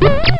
you